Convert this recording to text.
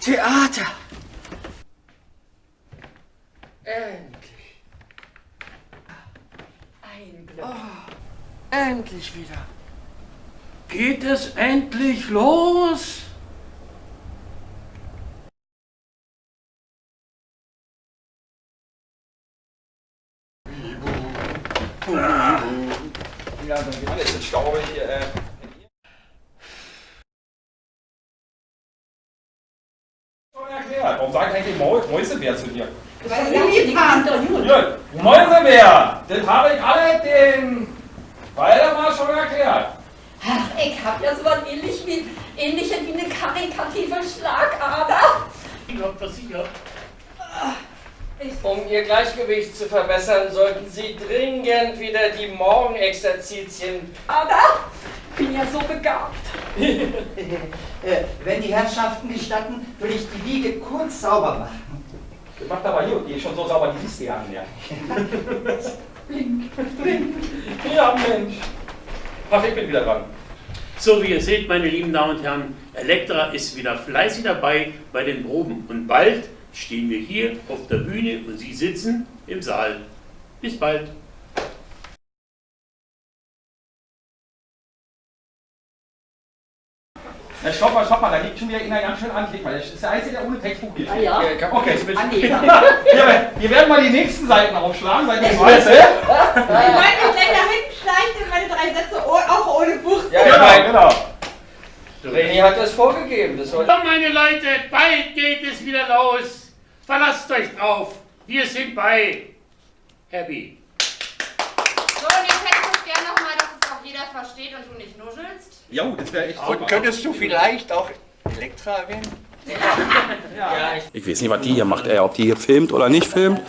Theater. Endlich. Ein Glück. Endlich wieder. Geht es endlich los? Ja, dann geht alles in Staube hier. Äh. Erklärt. Warum sagt eigentlich Mau Mäusebär zu dir? Weil lieb habt. Ja, Mäusebär! Das habe ich alle den Waldemar schon erklärt. Ach, ich hab ja so was ähnlich wie, ähnliches wie eine karikative Schlagader. Ich glaub das sicher. Um Ihr Gleichgewicht zu verbessern, sollten Sie dringend wieder die Morgenexerzitien. Ada, bin ja so begabt. Äh, wenn die Herrschaften gestatten, will ich die Wiege kurz sauber machen. Macht aber gut, die ist schon so sauber, die siehst du ja nicht mehr. Blink, blink. Ja, Mensch. Ach, ich bin wieder dran. So wie ihr seht, meine lieben Damen und Herren, Elektra ist wieder fleißig dabei bei den Proben. Und bald stehen wir hier auf der Bühne und Sie sitzen im Saal. Bis bald. Na, stopp mal, stopp mal, da liegt schon wieder einer ganz schön an. Klick mal, das ist der Einzige, der ohne Textbuch geht. Ah ja. Okay, Ah, nee. wir, wir werden mal die nächsten Seiten aufschlagen, Seite 20. Ich wollte mich gleich da hinten schleichen und meine drei Sätze auch ohne Buch. Ja, ich Genau, meine, genau. René hat das vorgegeben. Das soll So, meine Leute, bald geht es wieder los. Verlasst euch drauf. Wir sind bei Happy. So, und jetzt hätte ich gerne nochmal, dass es auch jeder versteht und du nicht nuschelst. Jo, das wäre echt super. Und könntest du vielleicht auch Elektra erwähnen? ja, ich Ich weiß nicht, was die hier macht, ey, ob die hier filmt oder nicht filmt.